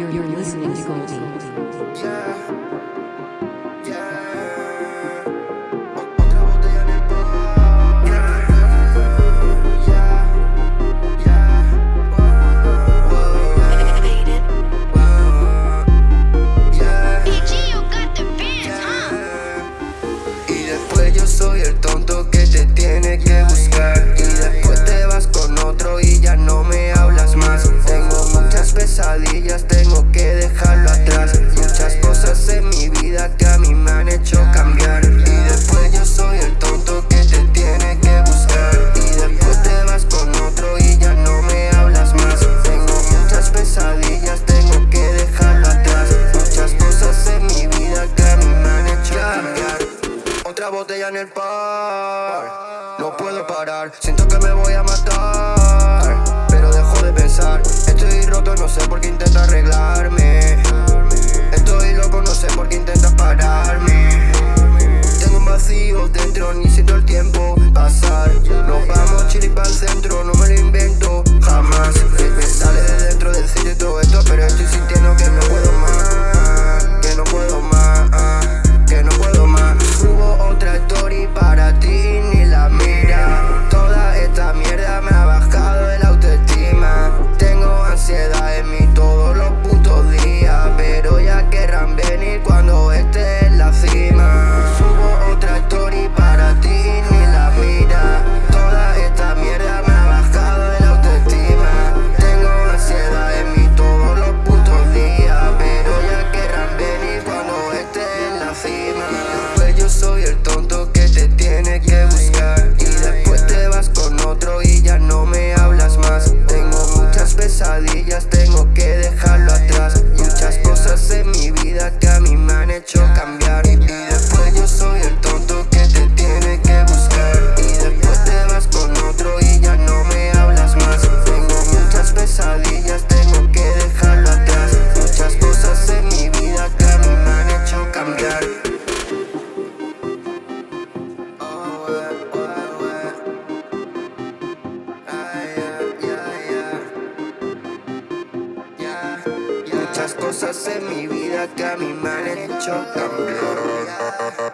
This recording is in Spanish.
You're, you're listening to Goldie. botella en el par. No puedo parar, siento que me voy a matar. Pero dejo de pensar, estoy roto, no sé por qué cosas en mi vida que a mí me han hecho cambiar